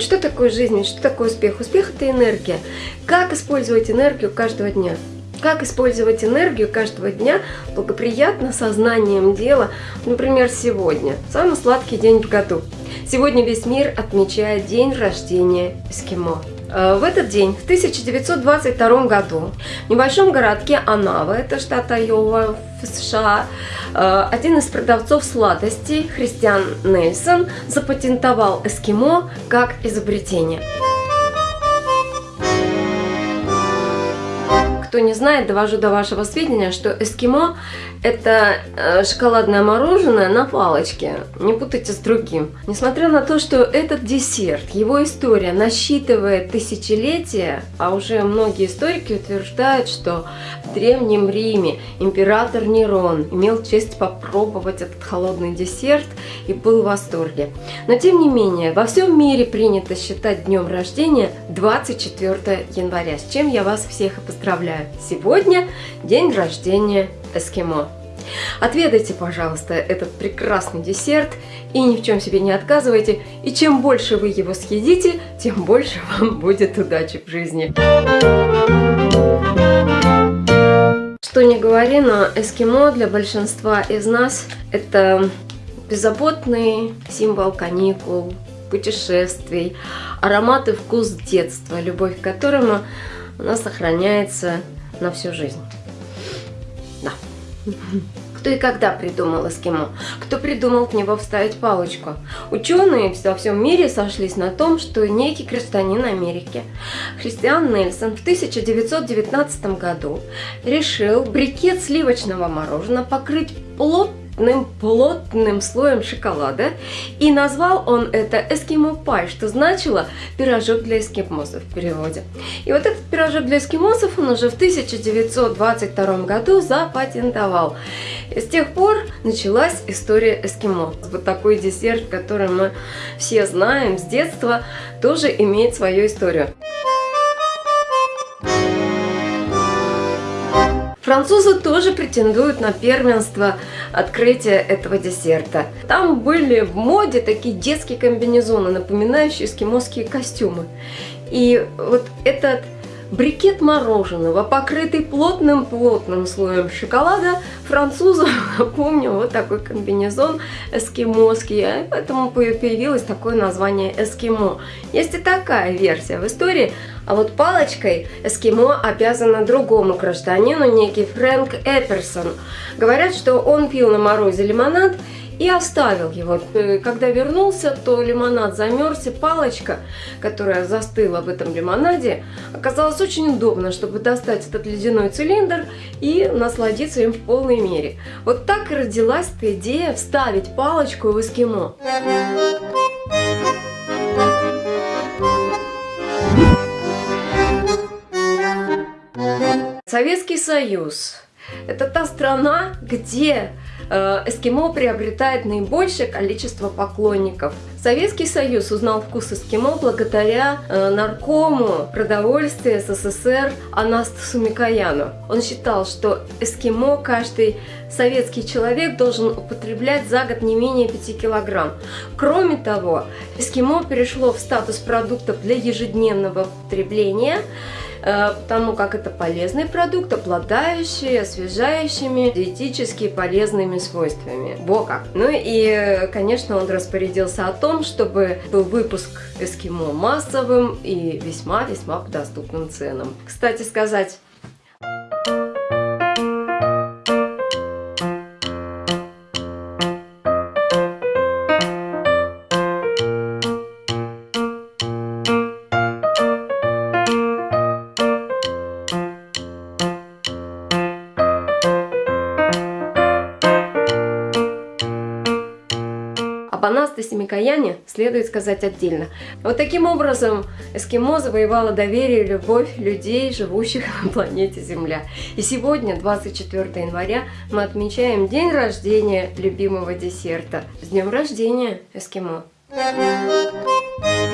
Что такое жизнь? Что такое успех? Успех – это энергия. Как использовать энергию каждого дня? Как использовать энергию каждого дня благоприятно сознанием дела, например, сегодня. Самый сладкий день в году. Сегодня весь мир отмечает день рождения эскимо. Э, в этот день, в 1922 году, в небольшом городке Анава, это штат Айова в США, э, один из продавцов сладостей, Христиан Нельсон, запатентовал эскимо как изобретение. Кто не знает, довожу до вашего сведения, что эскимо – это э, шоколадное мороженое на палочке. Не путайте с другим. Несмотря на то, что этот десерт, его история насчитывает тысячелетия, а уже многие историки утверждают, что в Древнем Риме император Нерон имел честь попробовать этот холодный десерт и был в восторге. Но тем не менее, во всем мире принято считать днем рождения 24 января, с чем я вас всех и поздравляю. Сегодня день рождения эскимо. Отведайте, пожалуйста, этот прекрасный десерт и ни в чем себе не отказывайте. И чем больше вы его съедите, тем больше вам будет удачи в жизни. Что не говори, но эскимо для большинства из нас это беззаботный символ каникул, путешествий, аромат и вкус детства, любовь к которому она сохраняется на всю жизнь. Да. Кто и когда придумал эскимо? Кто придумал к него вставить палочку? Ученые во всем мире сошлись на том, что некий гражданин Америки, Христиан Нельсон, в 1919 году решил брикет сливочного мороженого покрыть плотно плотным, плотным слоем шоколада. И назвал он это эскимо пай, что значило пирожок для эскимосов в переводе. И вот этот пирожок для эскимосов он уже в 1922 году запатентовал. И с тех пор началась история эскимо. Вот такой десерт, который мы все знаем с детства, тоже имеет свою историю. Французы тоже претендуют на первенство открытия этого десерта. Там были в моде такие детские комбинезоны, напоминающие эскимосские костюмы. И вот этот брикет мороженого, покрытый плотным-плотным слоем шоколада, французам напомнил вот такой комбинезон эскимосский, а поэтому появилось такое название эскимо. Есть и такая версия в истории, а вот палочкой эскимо обязано другому гражданину, некий Фрэнк Эперсон. Говорят, что он пил на морозе лимонад и оставил его. Э, когда вернулся, то лимонад замерз, и палочка, которая застыла в этом лимонаде, оказалась очень удобно, чтобы достать этот ледяной цилиндр и насладиться им в полной мере. Вот так и родилась эта идея вставить палочку в эскимо. Советский Союз – это та страна, где эскимо приобретает наибольшее количество поклонников. Советский Союз узнал вкус эскимо благодаря э, наркому продовольствия СССР Анастасу Микояну. Он считал, что эскимо каждый советский человек должен употреблять за год не менее 5 килограмм. Кроме того, эскимо перешло в статус продуктов для ежедневного потребления – Э, потому как это полезный продукт, обладающий освежающими, диетически полезными свойствами. Бока. Ну и, конечно, он распорядился о том, чтобы был выпуск эскимо массовым и весьма-весьма по доступным ценам. Кстати сказать, Об Анастасе Микояне следует сказать отдельно. Вот таким образом эскимо завоевало доверие и любовь людей, живущих на планете Земля. И сегодня, 24 января, мы отмечаем день рождения любимого десерта. С днем рождения, эскимо! Thank you.